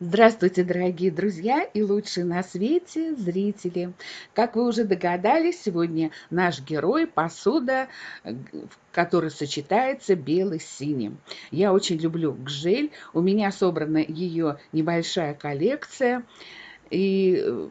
Здравствуйте, дорогие друзья и лучшие на свете зрители! Как вы уже догадались, сегодня наш герой – посуда, в которой сочетается белый с синим. Я очень люблю гжель, у меня собрана ее небольшая коллекция. И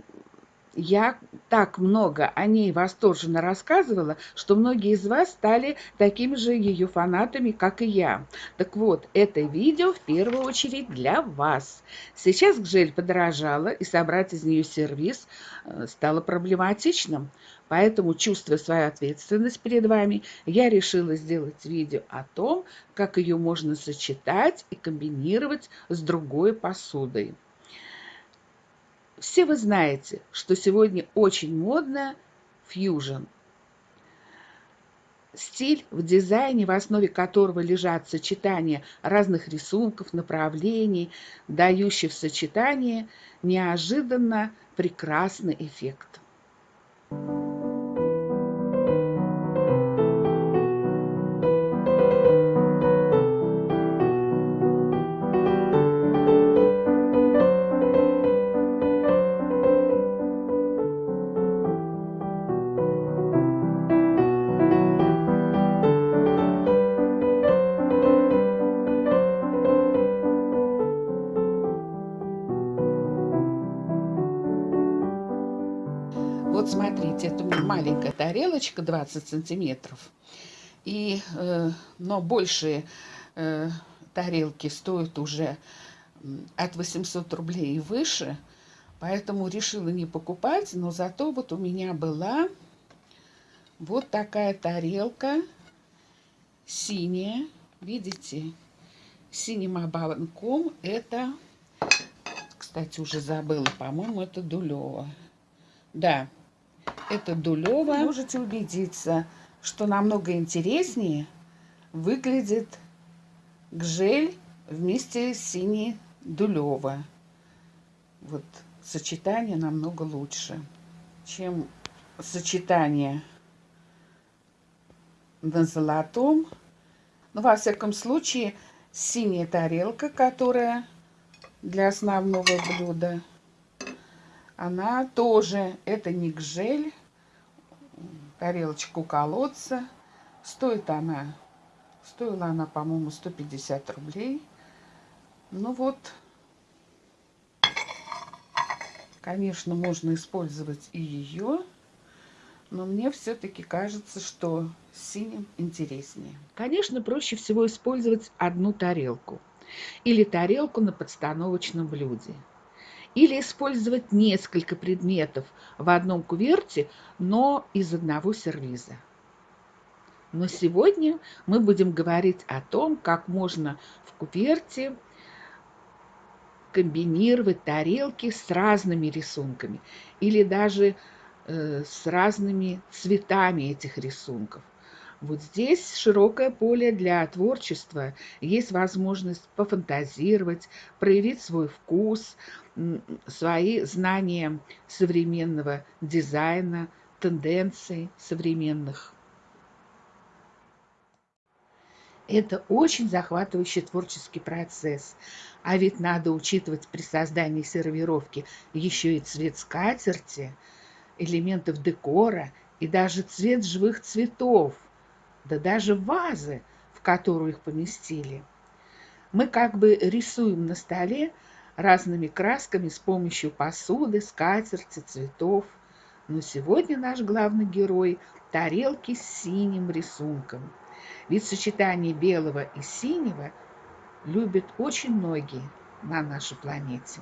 я так много о ней восторженно рассказывала, что многие из вас стали такими же ее фанатами, как и я. Так вот, это видео в первую очередь для вас. Сейчас гжель подорожала, и собрать из нее сервис э, стало проблематичным. Поэтому, чувствуя свою ответственность перед вами, я решила сделать видео о том, как ее можно сочетать и комбинировать с другой посудой. Все вы знаете, что сегодня очень модно фьюжн. Стиль в дизайне, в основе которого лежат сочетания разных рисунков, направлений, дающих в сочетание неожиданно прекрасный эффект. Вот маленькая тарелочка, 20 сантиметров. И, э, но большие э, тарелки стоят уже от 800 рублей и выше. Поэтому решила не покупать, но зато вот у меня была вот такая тарелка синяя. Видите? Синим ободком. Это, кстати, уже забыла, по-моему, это Дулева. Да, это Дулева. Можете убедиться, что намного интереснее выглядит гжель вместе с синей Дулева. Вот сочетание намного лучше, чем сочетание на золотом. Ну, во всяком случае, синяя тарелка, которая для основного блюда – она тоже, это не гжель, тарелочку колодца. Стоит она, стоила она, по-моему, 150 рублей. Ну вот, конечно, можно использовать и ее, но мне все-таки кажется, что синим интереснее. Конечно, проще всего использовать одну тарелку или тарелку на подстановочном блюде или использовать несколько предметов в одном куверте, но из одного сервиза. Но сегодня мы будем говорить о том, как можно в куверте комбинировать тарелки с разными рисунками или даже э, с разными цветами этих рисунков. Вот здесь широкое поле для творчества, есть возможность пофантазировать, проявить свой вкус, свои знания современного дизайна, тенденций современных. Это очень захватывающий творческий процесс. А ведь надо учитывать при создании сервировки еще и цвет скатерти, элементов декора и даже цвет живых цветов – да даже вазы, в которую их поместили. Мы как бы рисуем на столе разными красками с помощью посуды, скатерти, цветов. Но сегодня наш главный герой – тарелки с синим рисунком. Ведь сочетание белого и синего любят очень многие на нашей планете.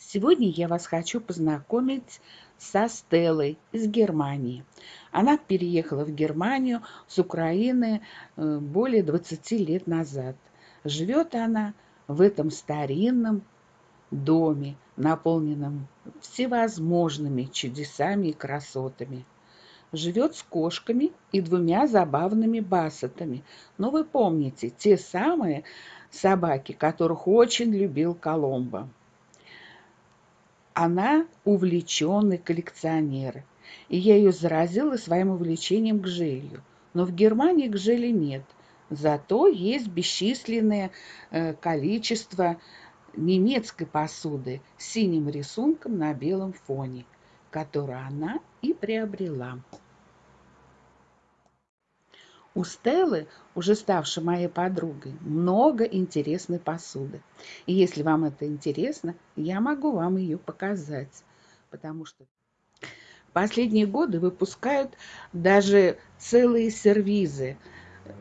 Сегодня я вас хочу познакомить со Стеллой из Германии. Она переехала в Германию с Украины э, более 20 лет назад. Живет она в этом старинном доме, наполненном всевозможными чудесами и красотами. Живет с кошками и двумя забавными бассетами. Но вы помните, те самые собаки, которых очень любил Коломбо она увлеченный коллекционер, и я ее заразила своим увлечением к желью. Но в Германии к желе нет, зато есть бесчисленное э, количество немецкой посуды с синим рисунком на белом фоне, которую она и приобрела. У Стеллы, уже ставшей моей подругой, много интересной посуды. И если вам это интересно, я могу вам ее показать, потому что последние годы выпускают даже целые сервизы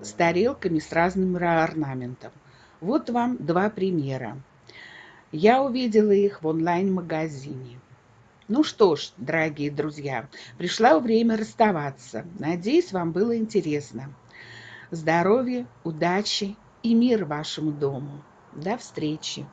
с тарелками с разным орнаментом. Вот вам два примера. Я увидела их в онлайн-магазине. Ну что ж, дорогие друзья, пришло время расставаться. Надеюсь, вам было интересно здоровья, удачи и мир вашему дому. До встречи!